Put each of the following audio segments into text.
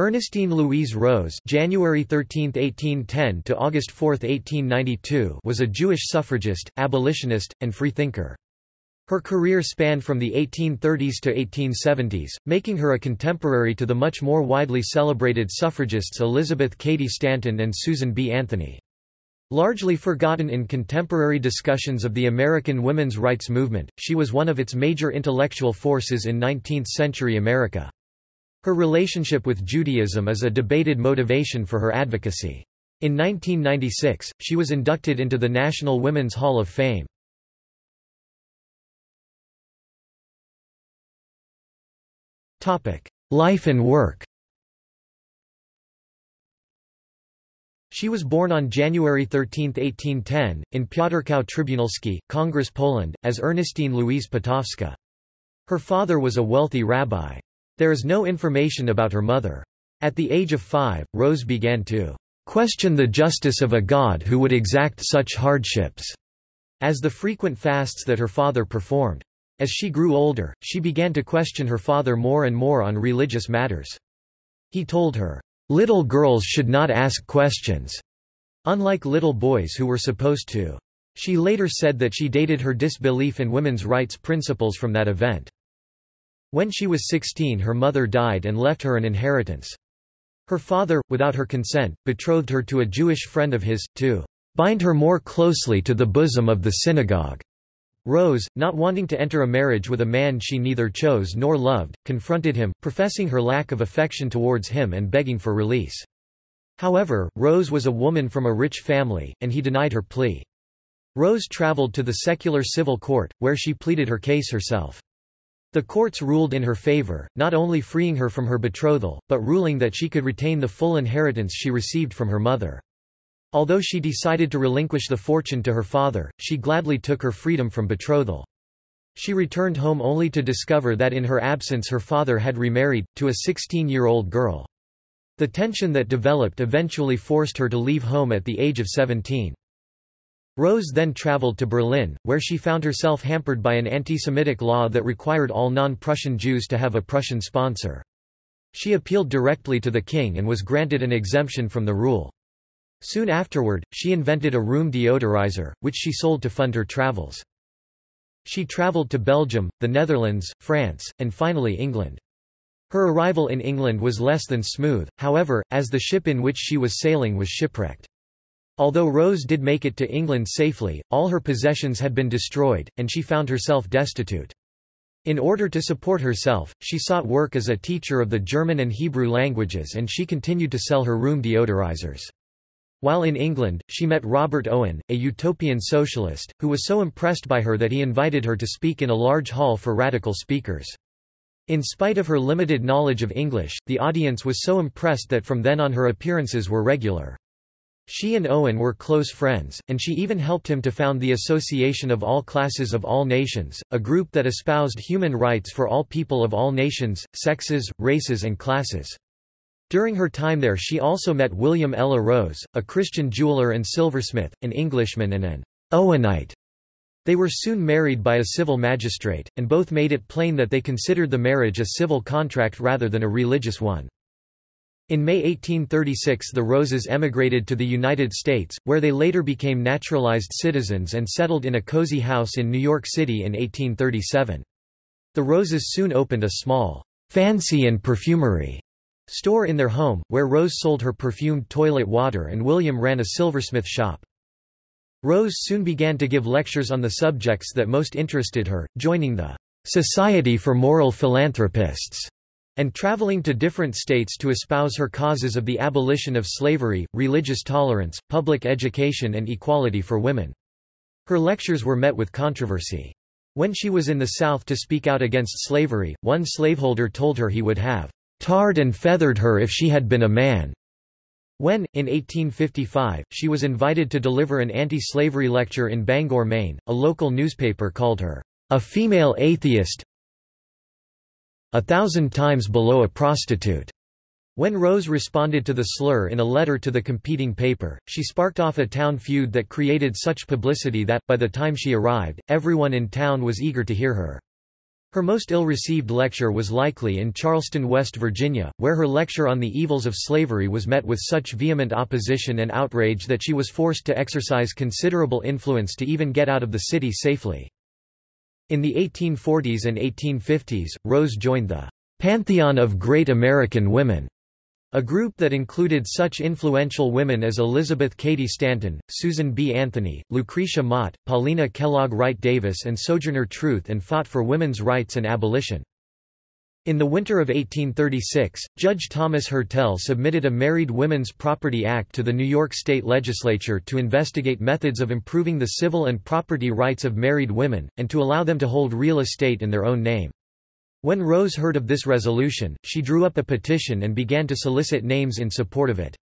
Ernestine Louise Rose January 13, 1810 to August 4, 1892 was a Jewish suffragist, abolitionist, and freethinker. Her career spanned from the 1830s to 1870s, making her a contemporary to the much more widely celebrated suffragists Elizabeth Cady Stanton and Susan B. Anthony. Largely forgotten in contemporary discussions of the American women's rights movement, she was one of its major intellectual forces in 19th-century America. Her relationship with Judaism is a debated motivation for her advocacy. In 1996, she was inducted into the National Women's Hall of Fame. Life and work She was born on January 13, 1810, in Piotrkow Trybunalski, Congress Poland, as Ernestine Louise Potowska. Her father was a wealthy rabbi. There is no information about her mother. At the age of five, Rose began to question the justice of a God who would exact such hardships, as the frequent fasts that her father performed. As she grew older, she began to question her father more and more on religious matters. He told her, "'Little girls should not ask questions'", unlike little boys who were supposed to. She later said that she dated her disbelief in women's rights principles from that event. When she was 16 her mother died and left her an inheritance. Her father, without her consent, betrothed her to a Jewish friend of his, to "'bind her more closely to the bosom of the synagogue'". Rose, not wanting to enter a marriage with a man she neither chose nor loved, confronted him, professing her lack of affection towards him and begging for release. However, Rose was a woman from a rich family, and he denied her plea. Rose traveled to the secular civil court, where she pleaded her case herself. The courts ruled in her favor, not only freeing her from her betrothal, but ruling that she could retain the full inheritance she received from her mother. Although she decided to relinquish the fortune to her father, she gladly took her freedom from betrothal. She returned home only to discover that in her absence her father had remarried, to a 16-year-old girl. The tension that developed eventually forced her to leave home at the age of 17. Rose then traveled to Berlin, where she found herself hampered by an anti-Semitic law that required all non-Prussian Jews to have a Prussian sponsor. She appealed directly to the king and was granted an exemption from the rule. Soon afterward, she invented a room deodorizer, which she sold to fund her travels. She traveled to Belgium, the Netherlands, France, and finally England. Her arrival in England was less than smooth, however, as the ship in which she was sailing was shipwrecked. Although Rose did make it to England safely, all her possessions had been destroyed, and she found herself destitute. In order to support herself, she sought work as a teacher of the German and Hebrew languages and she continued to sell her room deodorizers. While in England, she met Robert Owen, a utopian socialist, who was so impressed by her that he invited her to speak in a large hall for radical speakers. In spite of her limited knowledge of English, the audience was so impressed that from then on her appearances were regular. She and Owen were close friends, and she even helped him to found the Association of All Classes of All Nations, a group that espoused human rights for all people of all nations, sexes, races and classes. During her time there she also met William Ella Rose, a Christian jeweler and silversmith, an Englishman and an Owenite. They were soon married by a civil magistrate, and both made it plain that they considered the marriage a civil contract rather than a religious one. In May 1836 the Roses emigrated to the United States, where they later became naturalized citizens and settled in a cozy house in New York City in 1837. The Roses soon opened a small, fancy and perfumery store in their home, where Rose sold her perfumed toilet water and William ran a silversmith shop. Rose soon began to give lectures on the subjects that most interested her, joining the Society for Moral Philanthropists and traveling to different states to espouse her causes of the abolition of slavery, religious tolerance, public education and equality for women. Her lectures were met with controversy. When she was in the South to speak out against slavery, one slaveholder told her he would have tarred and feathered her if she had been a man. When, in 1855, she was invited to deliver an anti-slavery lecture in Bangor, Maine, a local newspaper called her, a female atheist a thousand times below a prostitute. When Rose responded to the slur in a letter to the competing paper, she sparked off a town feud that created such publicity that, by the time she arrived, everyone in town was eager to hear her. Her most ill-received lecture was likely in Charleston, West Virginia, where her lecture on the evils of slavery was met with such vehement opposition and outrage that she was forced to exercise considerable influence to even get out of the city safely. In the 1840s and 1850s, Rose joined the Pantheon of Great American Women, a group that included such influential women as Elizabeth Cady Stanton, Susan B. Anthony, Lucretia Mott, Paulina Kellogg Wright Davis and Sojourner Truth and fought for women's rights and abolition. In the winter of 1836, Judge Thomas Herttell submitted a Married Women's Property Act to the New York State Legislature to investigate methods of improving the civil and property rights of married women, and to allow them to hold real estate in their own name. When Rose heard of this resolution, she drew up a petition and began to solicit names in support of it.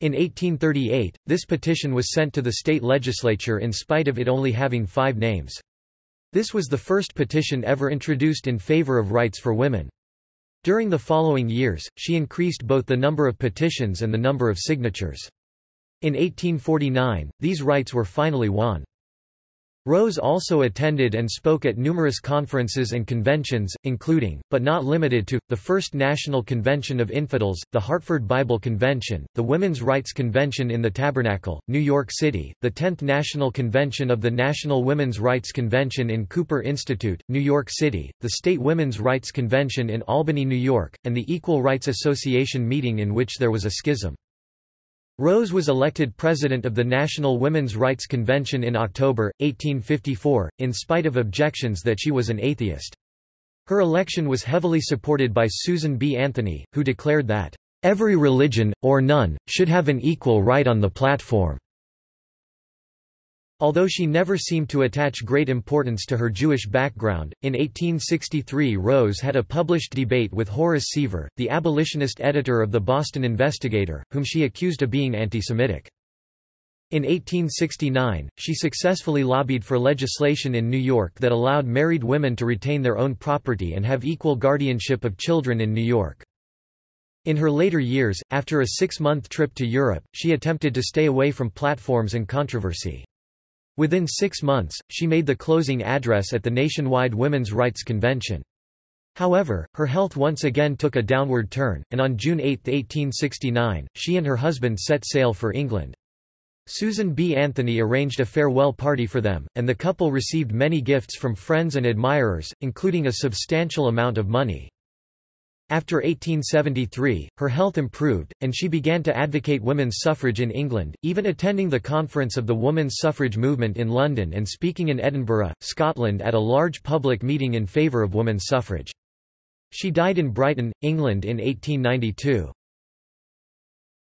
In 1838, this petition was sent to the state legislature in spite of it only having five names. This was the first petition ever introduced in favor of rights for women. During the following years, she increased both the number of petitions and the number of signatures. In 1849, these rights were finally won. Rose also attended and spoke at numerous conferences and conventions, including, but not limited to, the First National Convention of Infidels, the Hartford Bible Convention, the Women's Rights Convention in the Tabernacle, New York City, the 10th National Convention of the National Women's Rights Convention in Cooper Institute, New York City, the State Women's Rights Convention in Albany, New York, and the Equal Rights Association meeting in which there was a schism. Rose was elected president of the National Women's Rights Convention in October, 1854, in spite of objections that she was an atheist. Her election was heavily supported by Susan B. Anthony, who declared that, "...every religion, or none, should have an equal right on the platform." Although she never seemed to attach great importance to her Jewish background, in 1863 Rose had a published debate with Horace Seaver, the abolitionist editor of the Boston Investigator, whom she accused of being anti-Semitic. In 1869, she successfully lobbied for legislation in New York that allowed married women to retain their own property and have equal guardianship of children in New York. In her later years, after a six-month trip to Europe, she attempted to stay away from platforms and controversy. Within six months, she made the closing address at the nationwide Women's Rights Convention. However, her health once again took a downward turn, and on June 8, 1869, she and her husband set sail for England. Susan B. Anthony arranged a farewell party for them, and the couple received many gifts from friends and admirers, including a substantial amount of money. After 1873, her health improved, and she began to advocate women's suffrage in England, even attending the conference of the women's suffrage movement in London and speaking in Edinburgh, Scotland at a large public meeting in favour of women's suffrage. She died in Brighton, England in 1892.